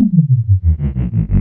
Mm-hmm.